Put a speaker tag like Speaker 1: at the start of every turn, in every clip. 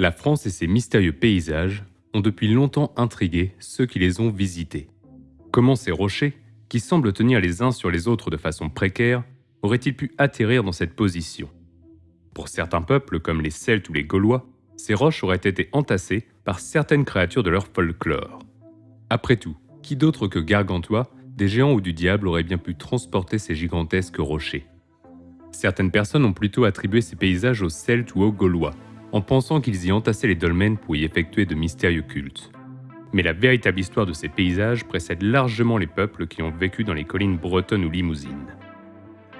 Speaker 1: La France et ses mystérieux paysages ont depuis longtemps intrigué ceux qui les ont visités. Comment ces rochers, qui semblent tenir les uns sur les autres de façon précaire, auraient-ils pu atterrir dans cette position? Pour certains peuples, comme les Celtes ou les Gaulois, ces roches auraient été entassées par certaines créatures de leur folklore. Après tout, qui d'autre que Gargantua, des géants ou du diable auraient bien pu transporter ces gigantesques rochers? Certaines personnes ont plutôt attribué ces paysages aux Celtes ou aux Gaulois, en pensant qu'ils y entassaient les dolmens pour y effectuer de mystérieux cultes. Mais la véritable histoire de ces paysages précède largement les peuples qui ont vécu dans les collines bretonnes ou limousines.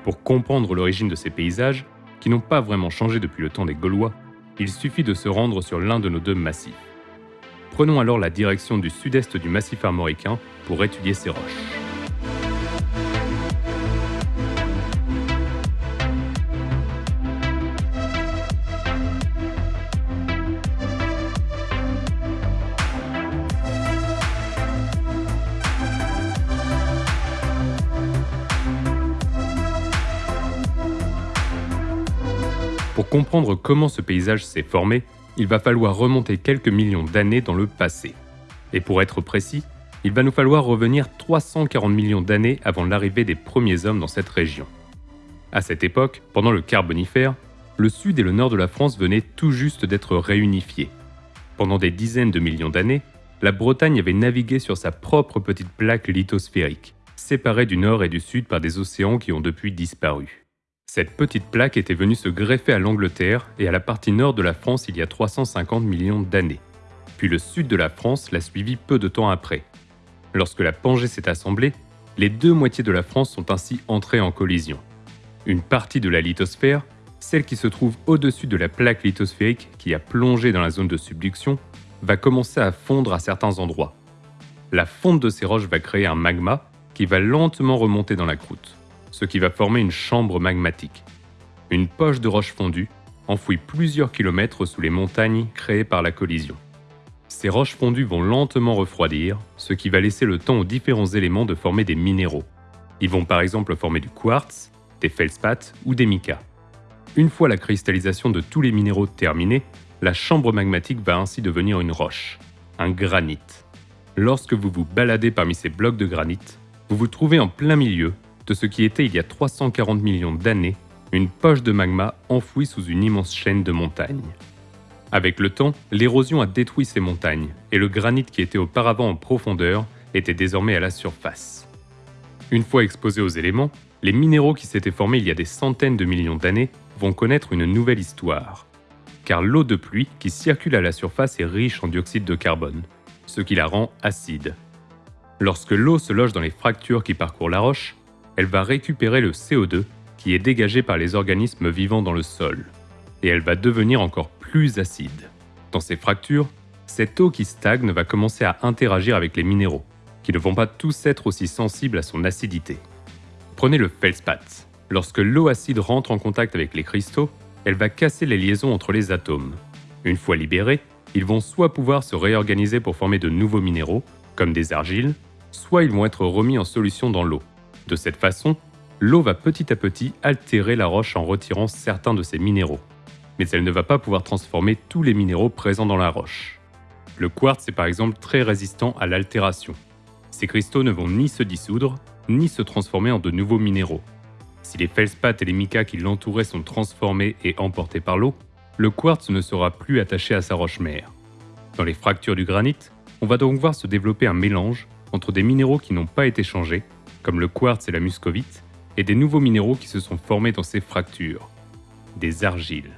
Speaker 1: Pour comprendre l'origine de ces paysages, qui n'ont pas vraiment changé depuis le temps des Gaulois, il suffit de se rendre sur l'un de nos deux massifs. Prenons alors la direction du sud-est du massif armoricain pour étudier ces roches. Pour comprendre comment ce paysage s'est formé, il va falloir remonter quelques millions d'années dans le passé. Et pour être précis, il va nous falloir revenir 340 millions d'années avant l'arrivée des premiers hommes dans cette région. À cette époque, pendant le Carbonifère, le sud et le nord de la France venaient tout juste d'être réunifiés. Pendant des dizaines de millions d'années, la Bretagne avait navigué sur sa propre petite plaque lithosphérique, séparée du nord et du sud par des océans qui ont depuis disparu. Cette petite plaque était venue se greffer à l'Angleterre et à la partie nord de la France il y a 350 millions d'années. Puis le sud de la France l'a suivi peu de temps après. Lorsque la Pangée s'est assemblée, les deux moitiés de la France sont ainsi entrées en collision. Une partie de la lithosphère, celle qui se trouve au-dessus de la plaque lithosphérique qui a plongé dans la zone de subduction, va commencer à fondre à certains endroits. La fonte de ces roches va créer un magma qui va lentement remonter dans la croûte ce qui va former une chambre magmatique. Une poche de roche fondue enfouie plusieurs kilomètres sous les montagnes créées par la collision. Ces roches fondues vont lentement refroidir, ce qui va laisser le temps aux différents éléments de former des minéraux. Ils vont par exemple former du quartz, des feldspaths ou des micas. Une fois la cristallisation de tous les minéraux terminée, la chambre magmatique va ainsi devenir une roche, un granit. Lorsque vous vous baladez parmi ces blocs de granit, vous vous trouvez en plein milieu de ce qui était il y a 340 millions d'années une poche de magma enfouie sous une immense chaîne de montagnes. Avec le temps, l'érosion a détruit ces montagnes et le granit qui était auparavant en profondeur était désormais à la surface. Une fois exposés aux éléments, les minéraux qui s'étaient formés il y a des centaines de millions d'années vont connaître une nouvelle histoire. Car l'eau de pluie qui circule à la surface est riche en dioxyde de carbone, ce qui la rend acide. Lorsque l'eau se loge dans les fractures qui parcourent la roche, elle va récupérer le CO2 qui est dégagé par les organismes vivant dans le sol, et elle va devenir encore plus acide. Dans ces fractures, cette eau qui stagne va commencer à interagir avec les minéraux, qui ne vont pas tous être aussi sensibles à son acidité. Prenez le feldspath. Lorsque l'eau acide rentre en contact avec les cristaux, elle va casser les liaisons entre les atomes. Une fois libérés, ils vont soit pouvoir se réorganiser pour former de nouveaux minéraux, comme des argiles, soit ils vont être remis en solution dans l'eau. De cette façon, l'eau va petit à petit altérer la roche en retirant certains de ses minéraux. Mais elle ne va pas pouvoir transformer tous les minéraux présents dans la roche. Le quartz est par exemple très résistant à l'altération. Ces cristaux ne vont ni se dissoudre, ni se transformer en de nouveaux minéraux. Si les feldspaths et les micas qui l'entouraient sont transformés et emportés par l'eau, le quartz ne sera plus attaché à sa roche-mère. Dans les fractures du granit, on va donc voir se développer un mélange entre des minéraux qui n'ont pas été changés comme le quartz et la muscovite, et des nouveaux minéraux qui se sont formés dans ces fractures, des argiles.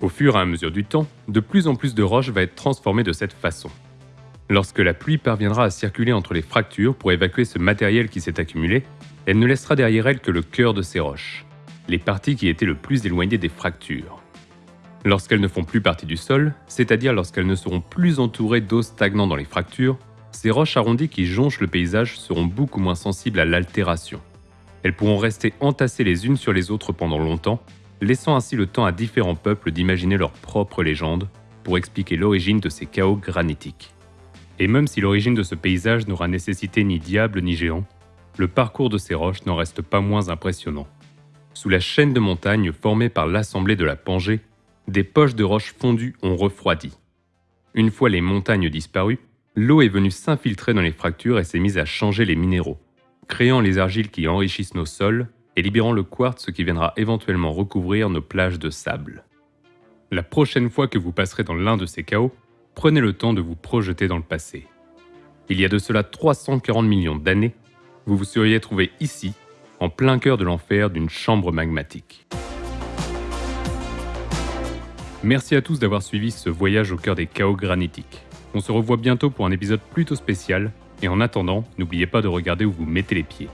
Speaker 1: Au fur et à mesure du temps, de plus en plus de roches va être transformées de cette façon. Lorsque la pluie parviendra à circuler entre les fractures pour évacuer ce matériel qui s'est accumulé, elle ne laissera derrière elle que le cœur de ces roches, les parties qui étaient le plus éloignées des fractures. Lorsqu'elles ne font plus partie du sol, c'est-à-dire lorsqu'elles ne seront plus entourées d'eau stagnant dans les fractures, ces roches arrondies qui jonchent le paysage seront beaucoup moins sensibles à l'altération. Elles pourront rester entassées les unes sur les autres pendant longtemps, laissant ainsi le temps à différents peuples d'imaginer leur propre légende pour expliquer l'origine de ces chaos granitiques. Et même si l'origine de ce paysage n'aura nécessité ni diable ni géant, le parcours de ces roches n'en reste pas moins impressionnant. Sous la chaîne de montagnes formée par l'assemblée de la Pangée, des poches de roches fondues ont refroidi. Une fois les montagnes disparues, l'eau est venue s'infiltrer dans les fractures et s'est mise à changer les minéraux, créant les argiles qui enrichissent nos sols et libérant le quartz qui viendra éventuellement recouvrir nos plages de sable. La prochaine fois que vous passerez dans l'un de ces chaos, prenez le temps de vous projeter dans le passé. Il y a de cela 340 millions d'années, vous vous seriez trouvé ici, en plein cœur de l'enfer d'une chambre magmatique. Merci à tous d'avoir suivi ce voyage au cœur des chaos granitiques. On se revoit bientôt pour un épisode plutôt spécial, et en attendant, n'oubliez pas de regarder où vous mettez les pieds.